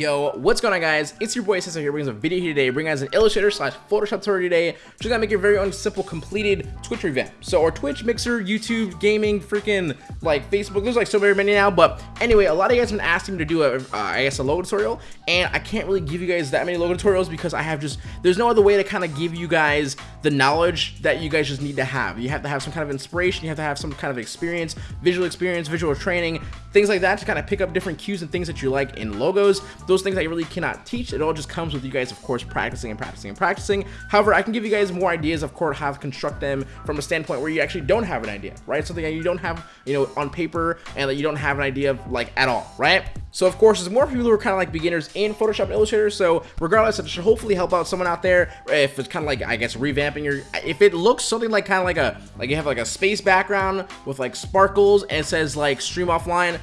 Yo, what's going on guys? It's your boy Cesar here bringing us a video here today, bringing us an Illustrator slash Photoshop tutorial today, just gonna make your very own simple completed Twitch revamp. So our Twitch, Mixer, YouTube, gaming, freaking like Facebook, there's like so very many now, but anyway, a lot of you guys have been asking me to do a, uh, I guess a logo tutorial, and I can't really give you guys that many logo tutorials because I have just, there's no other way to kind of give you guys the knowledge that you guys just need to have. You have to have some kind of inspiration, you have to have some kind of experience, visual experience, visual training, things like that to kind of pick up different cues and things that you like in logos those things I really cannot teach. It all just comes with you guys, of course, practicing and practicing and practicing. However, I can give you guys more ideas, of course, how to construct them from a standpoint where you actually don't have an idea, right? Something that you don't have, you know, on paper and that you don't have an idea of, like, at all, right? So, of course, there's more people who are kind of like beginners in Photoshop and Illustrator. So, regardless, it should hopefully help out someone out there. If it's kind of like, I guess, revamping your, if it looks something like kind of like a, like you have like a space background with like sparkles and it says like stream offline,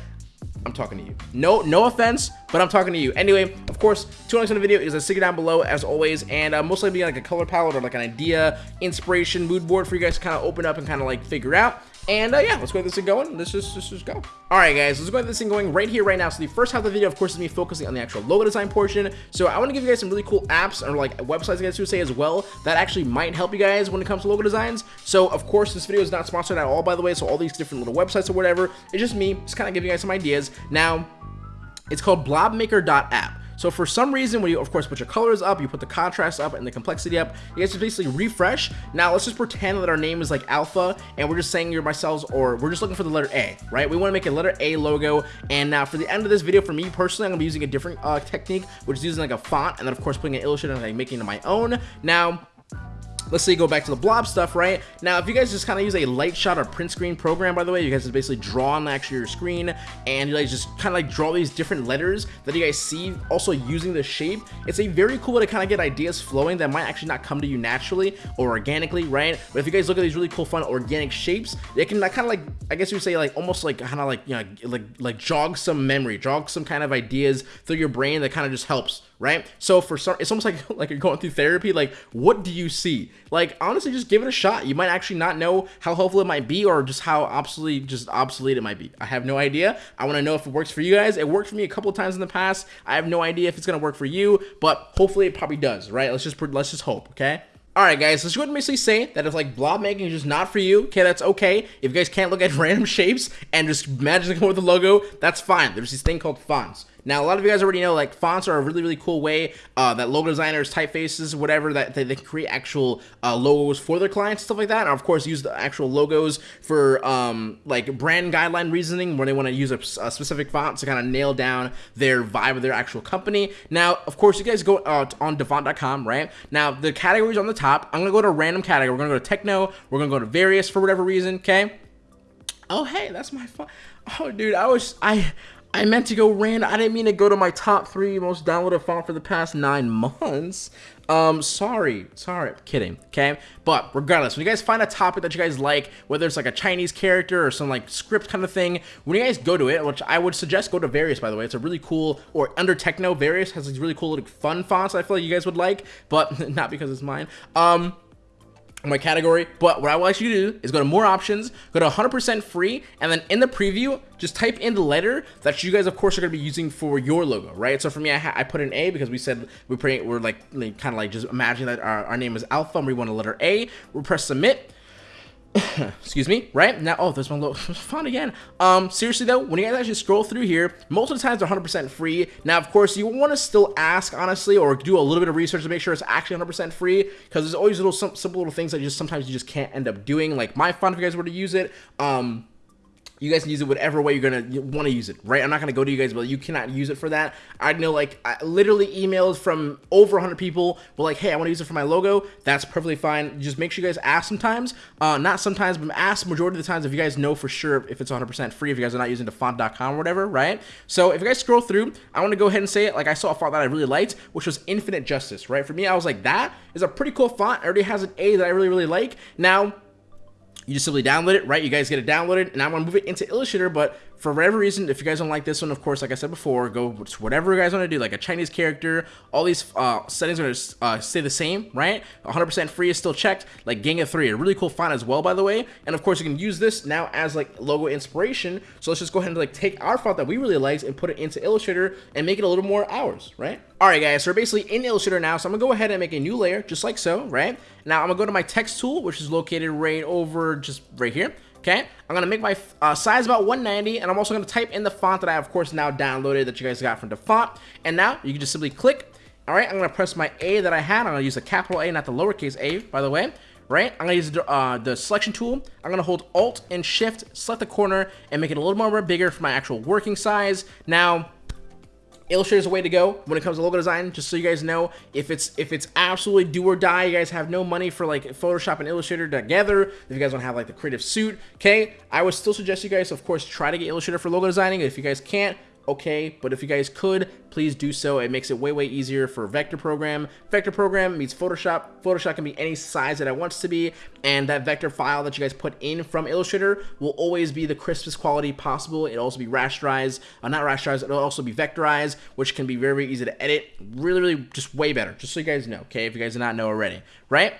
I'm talking to you. No, no offense, but I'm talking to you. Anyway, of course, two links in the video is a stick it down below as always, and uh, most likely like a color palette or like an idea, inspiration, mood board for you guys to kind of open up and kind of like figure out. And uh, yeah, let's go get this thing going. Let's just, let's just go. All right, guys, let's go get this thing going right here, right now. So the first half of the video, of course, is me focusing on the actual logo design portion. So I want to give you guys some really cool apps or like websites, I guess you would say as well, that actually might help you guys when it comes to logo designs. So of course, this video is not sponsored at all, by the way. So all these different little websites or whatever, it's just me just kind of giving you guys some ideas. Now, it's called blobmaker.app. So for some reason, when you, of course, put your colors up, you put the contrast up and the complexity up, you guys just basically refresh. Now, let's just pretend that our name is like Alpha, and we're just saying you're myself, or we're just looking for the letter A, right? We want to make a letter A logo, and now for the end of this video, for me personally, I'm to be using a different uh, technique, which is using like a font, and then, of course, putting an illustration and like making it my own. Now, let's say you go back to the blob stuff, right? Now, if you guys just kind of use a Lightshot or print screen program, by the way, you guys just basically draw on actually your screen and you guys just kind of like draw these different letters that you guys see also using the shape. It's a very cool way to kind of get ideas flowing that might actually not come to you naturally or organically, right? But if you guys look at these really cool, fun organic shapes, they can kind of like, I guess you would say like almost like kind of like, you know, like, like jog some memory, jog some kind of ideas through your brain that kind of just helps right? So for some, it's almost like like you're going through therapy. Like, what do you see? Like, honestly, just give it a shot. You might actually not know how helpful it might be, or just how obsolete, just obsolete it might be. I have no idea. I want to know if it works for you guys. It worked for me a couple of times in the past. I have no idea if it's gonna work for you, but hopefully it probably does, right? Let's just let's just hope, okay? Alright guys, let's go ahead and basically say that if like blob making is just not for you, okay, that's okay. If you guys can't look at random shapes and just magically come with the logo, that's fine. There's this thing called fonts. Now, a lot of you guys already know, like, fonts are a really, really cool way uh, that logo designers, typefaces, whatever, that they, they can create actual uh, logos for their clients, stuff like that. And, of course, use the actual logos for, um, like, brand guideline reasoning where they want to use a, a, specific font to kind of nail down their vibe of their actual company. Now, of course, you guys go uh, on dafont.com, right? Now, the categories on the top, I'm going to go to random category. We're going to go to techno. We're going to go to various for whatever reason, okay? Oh, hey, that's my font. Oh, dude, I was, I, I meant to go random. I didn't mean to go to my top three most downloaded font for the past nine months. Um, sorry, sorry, kidding, okay? But regardless, when you guys find a topic that you guys like, whether it's like a Chinese character or some like script kind of thing, when you guys go to it, which I would suggest go to Various, by the way, it's a really cool, or under Techno, Various has these really cool, like, fun fonts I feel like you guys would like, but not because it's mine. Um, my category but what I ask you to do is go to more options go to 100% free and then in the preview just type in the letter that you guys of course are going to be using for your logo right? So for me I, I put an A because we said we put we're like, like kind of like just imagine that our, our name is alpha and we want a letter A. We'll press submit excuse me, right? Now, oh, there's one little font again. Um, seriously though, when you guys actually scroll through here, most of the times they're 100% free. Now, of course, you want to still ask, honestly, or do a little bit of research to make sure it's actually 100% free, because there's always little simple little things that just sometimes you just can't end up doing. Like my font, if you guys were to use it, um, you guys can use it whatever way you're gonna want to use it, right? I'm not gonna go to you guys, but you cannot use it for that. I know, like, I literally emails from over 100 people were like, "Hey, I want to use it for my logo." That's perfectly fine. Just make sure you guys ask sometimes, uh, not sometimes, but ask majority of the times if you guys know for sure if it's 100% free. If you guys are not using the font.com or whatever, right? So if you guys scroll through, I want to go ahead and say it. Like I saw a font that I really liked, which was Infinite Justice, right? For me, I was like, that is a pretty cool font. It already has an A that I really really like. Now you just simply download it, right? You guys get it downloaded, and I want to move it into Illustrator, but for whatever reason, if you guys don't like this one, of course, like I said before, go to whatever you guys want to do, like a Chinese character. All these uh, settings are going to uh, stay the same, right? 100% free is still checked. Like Gang of 3, a really cool font as well, by the way. And of course, you can use this now as like logo inspiration. So let's just go ahead and like take our font that we really liked and put it into Illustrator and make it a little more ours, right? All right, guys, so we're basically in Illustrator now. So I'm going to go ahead and make a new layer, just like so, right? Now I'm going to go to my text tool, which is located right over just right here. Okay, I'm gonna make my uh, size about 190, and I'm also gonna type in the font that I, of course, now downloaded that you guys got from the font. And now you can just simply click. All right, I'm gonna press my A that I had. I'm gonna use the capital A, not the lowercase a, by the way. Right, I'm gonna use the, uh, the selection tool. I'm gonna hold Alt and Shift, select the corner, and make it a little more bigger for my actual working size. Now, Illustrator is a way to go when it comes to logo design. Just so you guys know, if it's if it's absolutely do or die, you guys have no money for like Photoshop and Illustrator together. If you guys want to have like the creative suit, okay, I would still suggest you guys, of course, try to get Illustrator for logo designing. If you guys can't, okay, but if you guys could, please do so. It makes it way, way easier for vector program. Vector program means Photoshop. Photoshop can be any size that it wants to be, and that vector file that you guys put in from Illustrator will always be the crispest quality possible. It'll also be rasterized, uh, not rasterized, it'll also be vectorized, which can be very, very easy to edit. Really, really just way better, just so you guys know, okay, if you guys do not know already, right?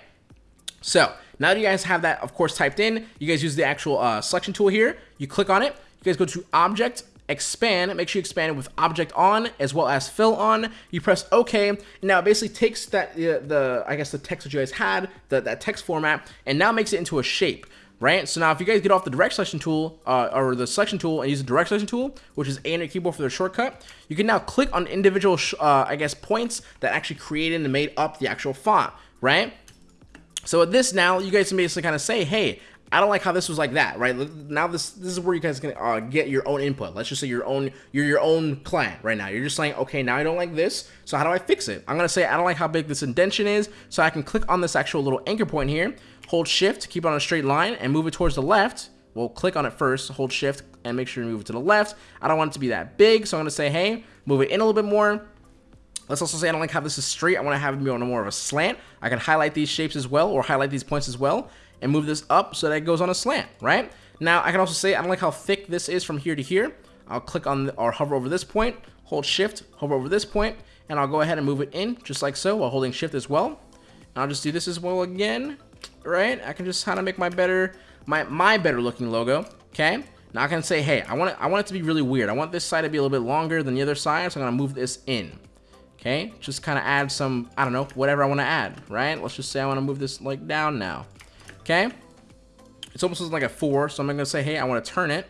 So, now that you guys have that, of course, typed in, you guys use the actual uh, selection tool here. You click on it. You guys go to Object, expand, make sure you expand it with object on as well as fill on. You press OK. Now it basically takes that uh, the I guess the text that you guys had, the, that text format, and now makes it into a shape. Right, so now if you guys get off the direct selection tool uh, or the selection tool and use the direct selection tool, which is A on your keyboard for the shortcut, you can now click on individual, uh, I guess, points that actually created and made up the actual font, right? So with this now, you guys can basically kind of say, hey, I don't like how this was like that, right? Now this this is where you guys can uh, get your own input. Let's just say your own you're your own client right now. You're just saying, okay, now I don't like this, so how do I fix it? I'm gonna say I don't like how big this indentation is, so I can click on this actual little anchor point here, hold Shift keep it on a straight line, and move it towards the left. We'll click on it first, hold Shift, and make sure you move it to the left. I don't want it to be that big, so I'm gonna say, hey, move it in a little bit more. Let's also say I don't like how this is straight. I want to have it be on more of a slant. I can highlight these shapes as well, or highlight these points as well and move this up so that it goes on a slant, right? Now, I can also say I don't like how thick this is from here to here. I'll click on the, or hover over this point, hold shift, hover over this point, and I'll go ahead and move it in just like so while holding shift as well. And I'll just do this as well again, right? I can just kind of make my better, my, my better looking logo, okay? Now I can say, hey, I want it, I want it to be really weird. I want this side to be a little bit longer than the other side, so I'm gonna move this in. Okay, just kind of add some, I don't know, whatever I want to add, right? Let's just say I want to move this like down now. Okay? It's almost like a 4, so I'm to say, hey, I want to turn it.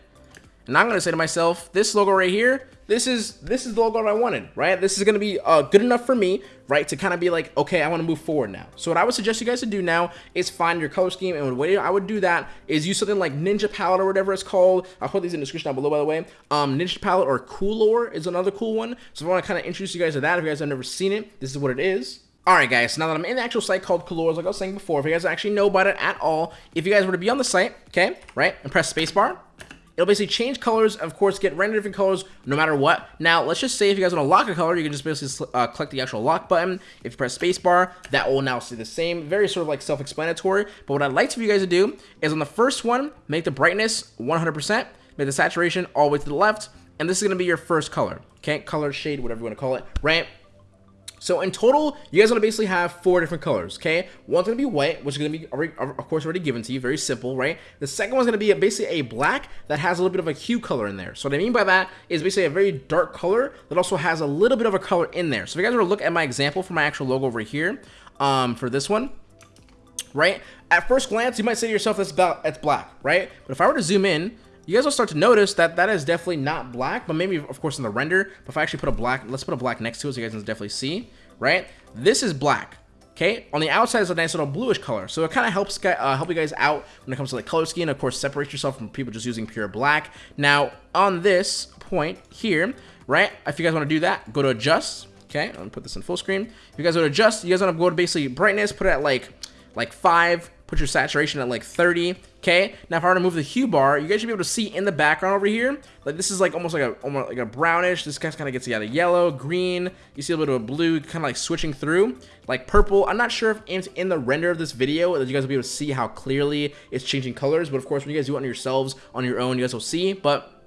And I'm to say to myself, this logo right here, this is this is the logo I wanted, right? This is to be uh, good enough for me, right, to kind of be like, okay, I want to move forward now. So what I would suggest you guys to do now is find your color scheme, and the way I would do that is use something like Ninja Palette or whatever it's called. I'll put these in the description down below, by the way. Um, Ninja Palette or Coolor is another cool one. So I want to kind of introduce you guys to that, if you guys have never seen it, this is what it is. Alright guys, now that I'm in the actual site called Colors, like I was saying before, if you guys actually know about it at all, if you guys were to be on the site, okay, right, and press spacebar, it'll basically change colors, of course, get render different colors no matter what. Now, let's just say if you guys want to lock a color, you can just basically uh, click the actual lock button. If you press spacebar, that will now stay the same. Very sort of like self-explanatory. But what I'd like for you guys to do is on the first one, make the brightness 100%, make the saturation all the way to the left, and this is going to be your first color. Okay, color, shade, whatever you want to call it, right? So in total, you guys are going to basically have four different colors, okay? One's going to be white, which is going to be, already, of course, already given to you. Very simple, right? The second one's going to be basically a black that has a little bit of a hue color in there. So what I mean by that is basically a very dark color that also has a little bit of a color in there. So if you guys were to look at my example for my actual logo over here, um, for this one, right? At first glance, you might say to yourself, that's, about, that's black, right? But if I were to zoom in, you guys will start to notice that that is definitely not black, but maybe, of course, in the render. But if I actually put a black, let's put a black next to it so you guys can definitely see, right? This is black. Okay, on the outside is a nice little bluish color, so it kind of helps uh, help you guys out when it comes to like color scheme. Of course, separate yourself from people just using pure black. Now, on this point here, right? If you guys want to do that, go to adjust. Okay, I'm gonna put this in full screen. If you guys want to adjust, you guys want to go to basically brightness, put it at like like five, put your saturation at like 30. Okay, now if I were to move the hue bar, you guys should be able to see in the background over here, like this is like almost like a almost like a brownish. This kind of gets yeah, the yellow, green. You see a little bit of a blue, kind of like switching through, like purple. I'm not sure if it's in the render of this video that you guys will be able to see how clearly it's changing colors, but of course when you guys do it on yourselves on your own, you guys will see. But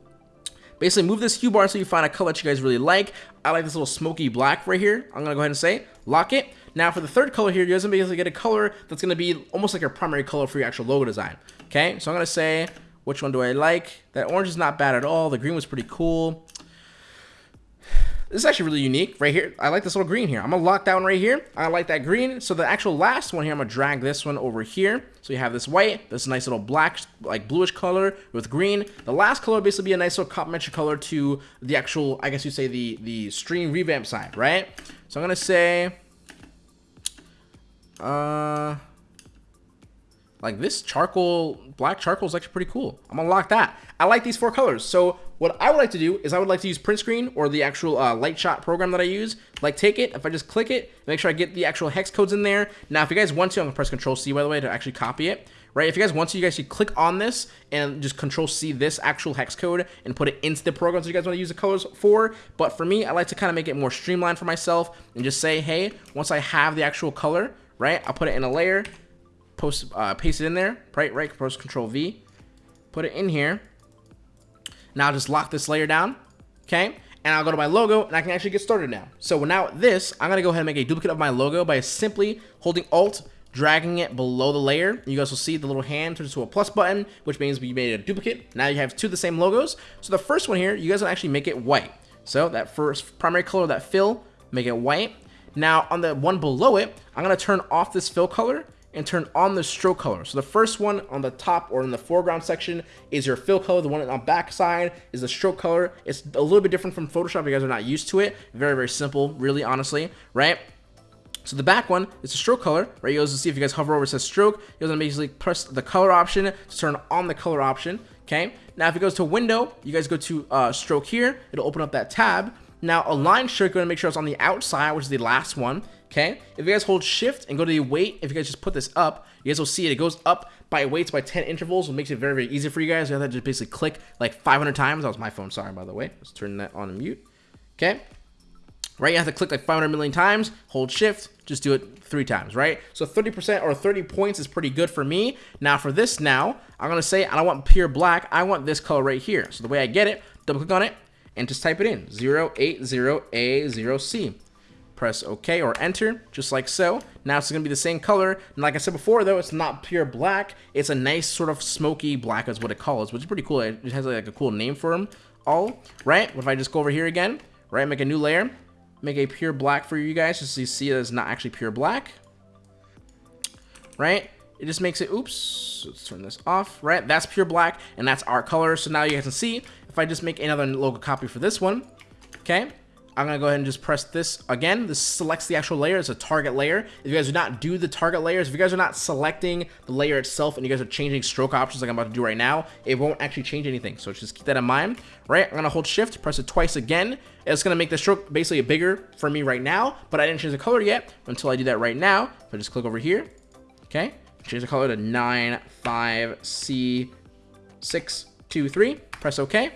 basically move this hue bar so you find a color that you guys really like. I like this little smoky black right here. I'm gonna go ahead and say lock it. Now for the third color here, you guys gonna basically get a color that's gonna be almost like your primary color for your actual logo design. Okay, so I'm gonna say which one do I like? That orange is not bad at all. The green was pretty cool. This is actually really unique right here. I like this little green here. I'm gonna lock down right here. I like that green. So the actual last one here, I'm gonna drag this one over here. So you have this white, this nice little black, like bluish color with green. The last color basically be a nice little complementary color to the actual, I guess you say the, the stream revamp side, right? So I'm gonna say, uh, like this charcoal, black charcoal is actually pretty cool. I'm gonna lock that. I like these four colors. So what I would like to do is I would like to use print screen or the actual uh, Lightshot program that I use. Like take it, if I just click it, make sure I get the actual hex codes in there. Now, if you guys want to, I'm gonna press control C by the way to actually copy it. Right, if you guys want to, you guys should click on this and just control C this actual hex code and put it into the programs that you guys want to use the colors for. But for me, I like to kind of make it more streamlined for myself and just say, hey, once I have the actual color, right, I'll put it in a layer, post, uh, paste it in there, right, right, post control V, put it in here. Now just lock this layer down, okay? And I'll go to my logo and I can actually get started now. So now this, I'm gonna go ahead and make a duplicate of my logo by simply holding Alt, dragging it below the layer. You guys will see the little hand turns to a plus button, which means we made a duplicate. Now you have two of the same logos. So the first one here, you guys will actually make it white. So that first primary color, that fill, make it white. Now on the one below it, I'm gonna turn off this fill color and turn on the stroke color. So the first one on the top or in the foreground section is your fill color. The one on the back side is the stroke color. It's a little bit different from Photoshop. If you guys are not used to it. Very, very simple, really, honestly, right? So the back one is the stroke color, right? You will see if you guys hover over it says stroke, gonna basically press the color option to turn on the color option, okay? Now if it goes to window, you guys go to uh, stroke here, it'll open up that tab. Now align stroke, you're gonna make sure it's on the outside, which is the last one, okay? If you guys hold shift and go to the weight, if you guys just put this up, you guys will see it. It goes up by weights by 10 intervals, which makes it very, very easy for you guys. You have to just basically click like 500 times. That was my phone, sorry, by the way. Let's turn that on mute. Okay. Right, you have to click like 500 million times, hold shift, just do it three times, right? So 30% or 30 points is pretty good for me. Now for this now, I'm gonna say I don't want pure black, I want this color right here. So the way I get it, double click on it, and just type it in, 080A0C press OK or enter, just like so. Now it's going to be the same color. And like I said before, though, it's not pure black. It's a nice sort of smoky black is what it calls, which is pretty cool. It has like a cool name for them all, right? What If I just go over here again, right, make a new layer, make a pure black for you guys, just so you see that it is not actually pure black, right? It just makes it, oops, let's turn this off, right? That's pure black, and that's our color. So now you guys can see, if I just make another logo copy for this one, okay, I'm going to go ahead and just press this again. This selects the actual layer. It's a target layer. If you guys do not do the target layers, if you guys are not selecting the layer itself and you guys are changing stroke options like I'm about to do right now, it won't actually change anything. So just keep that in mind, right? I'm going to hold shift, press it twice again. It's going to make the stroke basically bigger for me right now, but I didn't change the color yet until I do that right now. If I just click over here, okay, change the color to 95C623, press OK.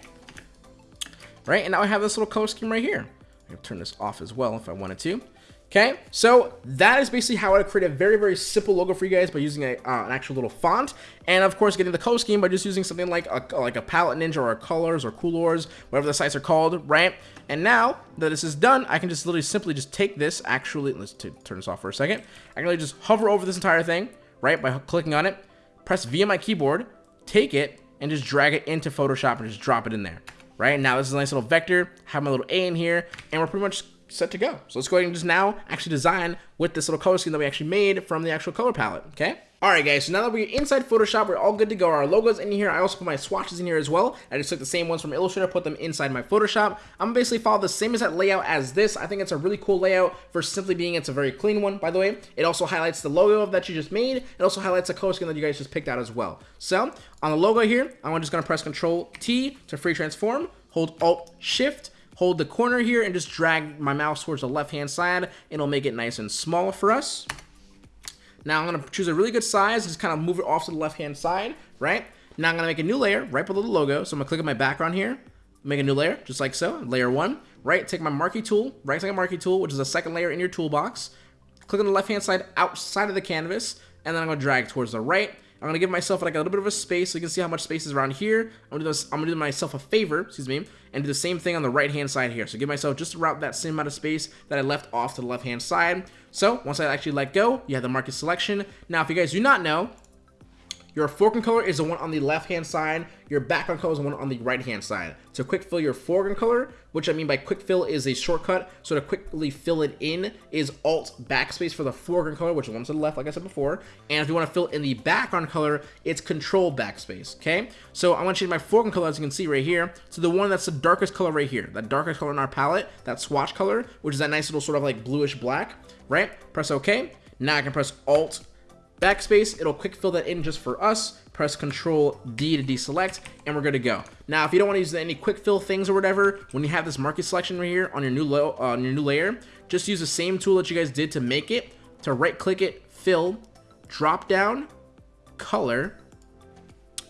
Right, and now I have this little color scheme right here. I can turn this off as well if I wanted to. Okay, so that is basically how I create a very, very simple logo for you guys by using a, uh, an actual little font. And of course, getting the color scheme by just using something like a, like a Palette Ninja or Colors or Coolors, whatever the sites are called, right? And now that this is done, I can just literally simply just take this, actually, let's turn this off for a second. I can just hover over this entire thing, right, by clicking on it, press V on my keyboard, take it, and just drag it into Photoshop and just drop it in there right? Now this is a nice little vector, have my little A in here, and we're pretty much set to go. So let's go ahead and just now actually design with this little color scheme that we actually made from the actual color palette, okay? Alright guys, so now that we're inside Photoshop, we're all good to go. Our logo's in here. I also put my swatches in here as well. I just took the same ones from Illustrator, put them inside my Photoshop. I'm basically follow the same exact layout as this. I think it's a really cool layout for simply being it's a very clean one, by the way. It also highlights the logo that you just made. It also highlights the color scheme that you guys just picked out as well. So, on the logo here, I'm just going to press Control T to free transform hold Alt Shift, hold the corner here and just drag my mouse towards the left hand side. It'll make it nice and small for us. Now I'm going to choose a really good size, just kind of move it off to the left hand side, right? Now I'm going to make a new layer right below the logo. So I'm going to click on my background here, make a new layer, just like so, layer one, right? Take my marquee tool, right click on marquee tool, which is a second layer in your toolbox. Click on the left hand side outside of the canvas, and then I'm going to drag towards the right I'm gonna give myself like a little bit of a space so you can see how much space is around here. I'm gonna do, this, I'm gonna do myself a favor, excuse me, and do the same thing on the right hand side here. So give myself just around that same amount of space that I left off to the left hand side. So once I actually let go, you have the marquee selection. Now, if you guys do not know, your foreground color is the one on the left-hand side. Your background color is the one on the right-hand side. To quick fill your foreground color, which I mean by quick fill is a shortcut. So to quickly fill it in is Alt backspace for the foreground color, which is one to the left, like I said before. And if you want to fill in the background color, it's Control backspace. Okay. So I want to change my foreground color, as you can see right here, to the one that's the darkest color right here. That darkest color in our palette, that swatch color, which is that nice little sort of like bluish black. Right. Press OK. Now I can press Alt backspace, it'll quick fill that in just for us. Press Control D to deselect, and we're good to go. Now, if you don't want to use any quick fill things or whatever, when you have this marquee selection right here on your new on your new layer, just use the same tool that you guys did to make it. To right click it, fill, drop down, color,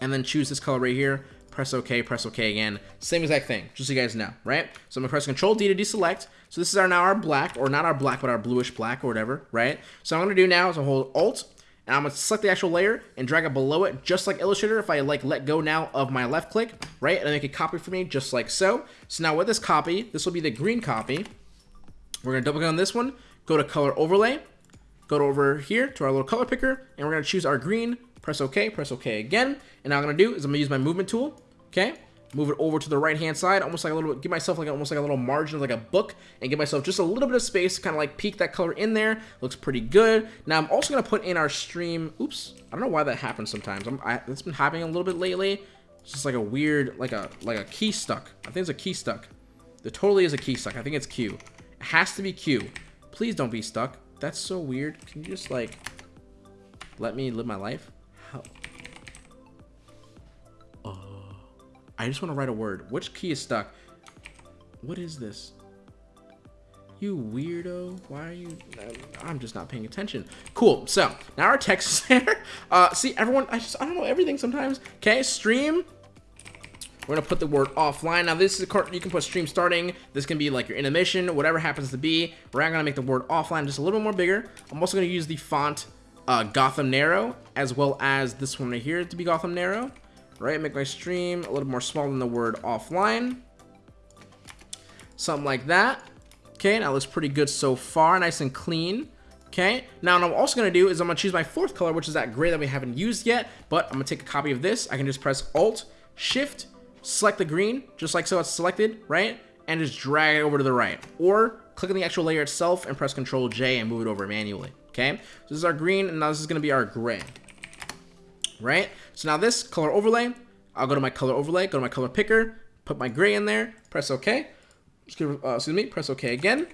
and then choose this color right here. Press OK, press OK again. Same exact thing, just so you guys know, right? So I'm gonna press Control D to deselect. So this is our now our black, or not our black, but our bluish black or whatever, right? So I'm gonna do now is I hold Alt and I'm gonna select the actual layer and drag it below it, just like Illustrator. If I like let go now of my left click, right, and make a copy for me, just like so. So now with this copy, this will be the green copy. We're gonna double click on this one, go to color overlay, go over here to our little color picker, and we're gonna choose our green, press OK, press OK again. And now I'm gonna do is I'm gonna use my movement tool, okay? Move it over to the right hand side almost like a little give myself like almost like a little margin of like a book and give myself just a little bit of space to kind of like peek that color in there. Looks pretty good. Now i'm also going to put in our stream oops i don't know why that happens sometimes. I'm, I, it's been happening a little bit lately. It's just like a weird like a like a key stuck. I think it's a key stuck. There totally is a key stuck. I think it's q. It has to be q. Please don't be stuck. That's so weird. Can you just like let me live my life I just want to write a word. Which key is stuck? What is this? You weirdo. Why are you... I'm just not paying attention. Cool. So, now our text is there. Uh, see, everyone... I just... I don't know everything sometimes. Okay, stream. We're going to put the word offline. Now, this is a... Card... You can put stream starting. This can be like your intermission, whatever happens to be. We're going to make the word offline just a little bit more bigger. I'm also going to use the font uh, Gotham Narrow, as well as this one right here to be Gotham Narrow right? Make my stream a little more small than the word offline. Something like that. Okay, now looks pretty good so far, nice and clean. Okay, now what I'm also gonna do is I'm gonna choose my fourth color, which is that gray that we haven't used yet, but I'm gonna take a copy of this. I can just press Alt, Shift, select the green, just like so it's selected, right? And just drag it over to the right. Or click on the actual layer itself and press Control J and move it over manually, okay? So this is our green, and now this is gonna be our gray right? So now this color overlay, I'll go to my color overlay, go to my color picker, put my gray in there, press OK. Excuse, uh, me, press OK again.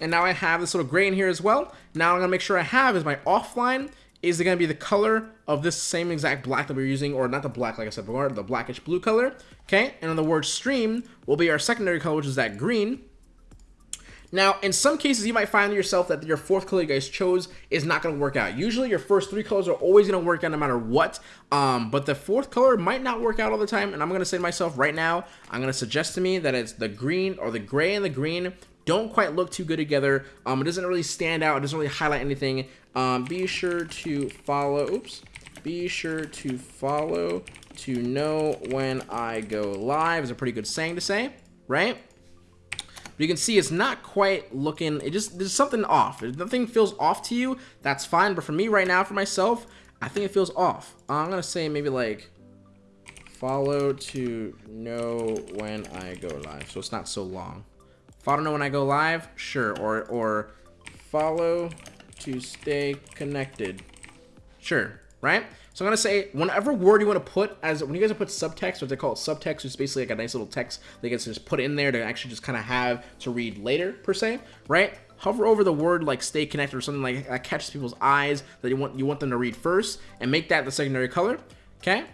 And now I have this little gray in here as well. Now I'm gonna make sure I have is my offline is it gonna be the color of this same exact black that we're using, or not the black, like I said before, the blackish blue color. Okay, and on the word stream will be our secondary color, which is that green. Now, in some cases, you might find yourself that your fourth color you guys chose is not going to work out. Usually, your first three colors are always going to work out no matter what, um, but the fourth color might not work out all the time, and I'm going to say to myself right now, I'm going to suggest to me that it's the green or the gray and the green don't quite look too good together. Um, it doesn't really stand out. It doesn't really highlight anything. Um, be sure to follow, oops, be sure to follow to know when I go live is a pretty good saying to say, right? But you can see it's not quite looking, it just, there's something off. If nothing feels off to you, that's fine. But for me right now, for myself, I think it feels off. I'm going to say maybe like follow to know when I go live. So it's not so long. Follow to know when I go live, sure. Or, or follow to stay connected. Sure, right? So I'm gonna say whenever word you want to put as when you guys put subtext, or they call it subtext, is basically like a nice little text that gets just put in there to actually just kind of have to read later per se, right? Hover over the word like stay connected or something like that catches people's eyes that you want you want them to read first, and make that the secondary color. Okay.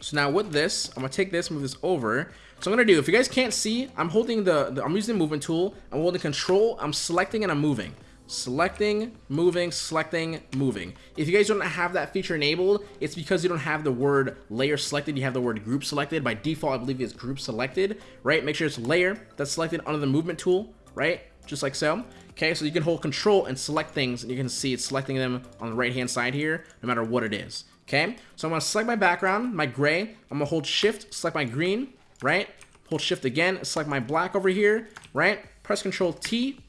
So now with this, I'm gonna take this, move this over. So I'm gonna do, if you guys can't see, I'm holding the, the I'm using the movement tool, I'm holding control, I'm selecting and I'm moving selecting, moving, selecting, moving. If you guys don't have that feature enabled, it's because you don't have the word layer selected, you have the word group selected. By default, I believe it's group selected, right? Make sure it's layer that's selected under the movement tool, right? Just like so. Okay, so you can hold control and select things, and you can see it's selecting them on the right-hand side here, no matter what it is. Okay, so I'm gonna select my background, my gray. I'm gonna hold shift, select my green, right? Hold shift again, select my black over here, right? Press control T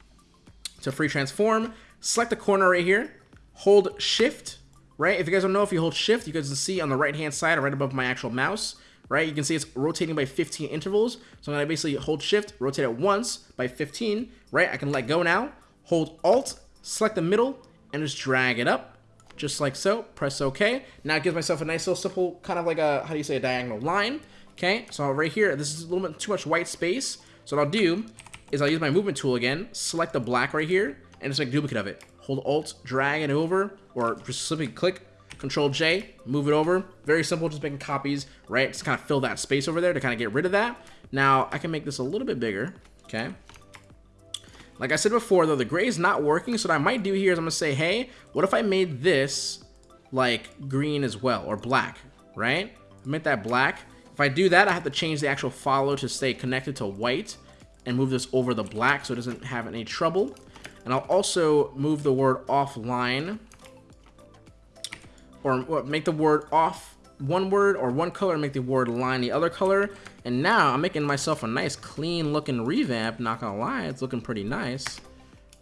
to free transform. Select the corner right here, hold shift, right? If you guys don't know, if you hold shift, you guys can see on the right-hand side, right above my actual mouse, right? You can see it's rotating by 15 intervals. So I'm gonna basically hold shift, rotate it once by 15, right? I can let go now, hold alt, select the middle, and just drag it up, just like so. Press OK. Now it gives myself a nice little simple, kind of like a, how do you say, a diagonal line. Okay, so right here, this is a little bit too much white space. So what I'll do is I'll use my movement tool again, select the black right here, and just make a duplicate of it. Hold Alt, drag it over, or just simply click Control J, move it over. Very simple, just making copies, right? Just kind of fill that space over there to kind of get rid of that. Now, I can make this a little bit bigger, okay? Like I said before, though, the gray is not working, so what I might do here is I'm going to say, hey, what if I made this, like, green as well, or black, right? I make that black. If I do that, I have to change the actual follow to stay connected to white and move this over the black so it doesn't have any trouble. And I'll also move the word offline or make the word off one word or one color make the word line the other color. And now I'm making myself a nice clean looking revamp not gonna lie it's looking pretty nice.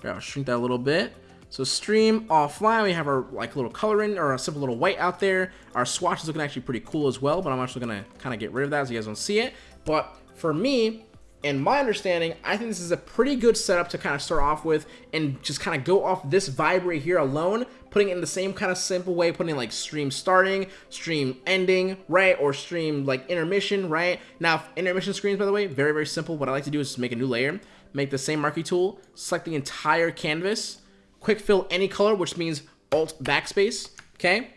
Okay, I'll shrink that a little bit. So stream offline we have our like little coloring or a simple little white out there. Our swatch is looking actually pretty cool as well but I'm actually gonna kind of get rid of that so you guys don't see it. But for me in my understanding, I think this is a pretty good setup to kind of start off with and just kind of go off this vibe right here alone, putting it in the same kind of simple way, putting like stream starting, stream ending, right? Or stream like intermission, right? Now, intermission screens, by the way, very, very simple. What I like to do is just make a new layer, make the same marquee tool, select the entire canvas, quick fill any color, which means Alt Backspace, okay?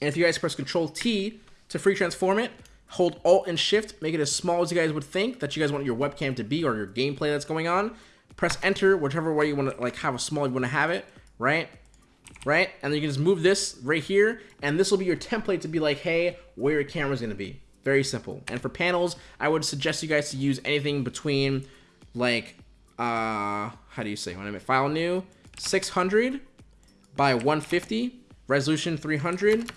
And if you guys press Control T to free transform it, hold Alt and Shift, make it as small as you guys would think that you guys want your webcam to be or your gameplay that's going on. Press Enter, whichever way you want to like have a small you want to have it, right? Right? And then you can just move this right here, and this will be your template to be like, hey, where your camera's going to be. Very simple. And for panels, I would suggest you guys to use anything between like, uh, how do you say, when I make file new, 600 by 150, resolution 300,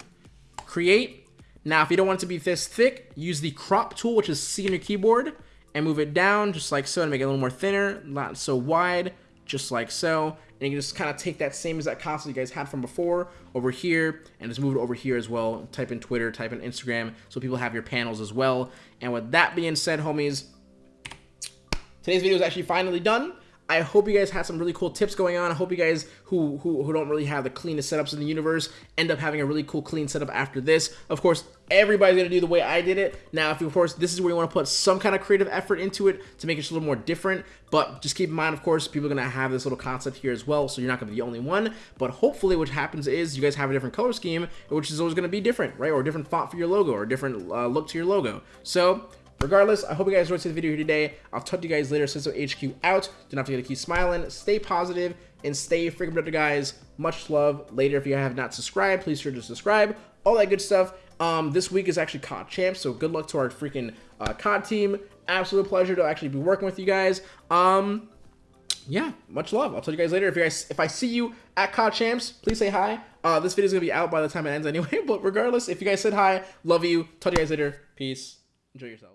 create, now, if you don't want it to be this thick, use the crop tool, which is C on your keyboard, and move it down just like so to make it a little more thinner, not so wide, just like so. And you can just kind of take that same exact console you guys had from before over here and just move it over here as well. Type in Twitter, type in Instagram, so people have your panels as well. And with that being said, homies, today's video is actually finally done. I hope you guys had some really cool tips going on. I hope you guys who, who, who don't really have the cleanest setups in the universe end up having a really cool clean setup after this. Of course, everybody's to do the way I did it. Now, if you, of course, this is where you want to put some kind of creative effort into it to make it a little more different. But just keep in mind, of course, people are to have this little concept here as well. So you're not to be the only one. But hopefully what happens is you guys have a different color scheme, which is always to be different, right? Or a different font for your logo or a different uh, look to your logo. So Regardless, I hope you guys enjoyed the video here today. I'll talk to you guys later. Censo HQ out. Do not forget to keep smiling, stay positive, and stay freaking productive, guys. Much love. Later, if you have not subscribed, please sure to subscribe. All that good stuff. Um, this week is actually COD Champs, so good luck to our freaking uh, COD team. Absolute pleasure to actually be working with you guys. Um, yeah, much love. I'll tell you guys later. If you guys, if I see you at COD Champs, please say hi. Uh, this video is gonna be out by the time it ends anyway. But regardless, if you guys said hi, love you. Talk to you guys later. Peace. Enjoy yourself.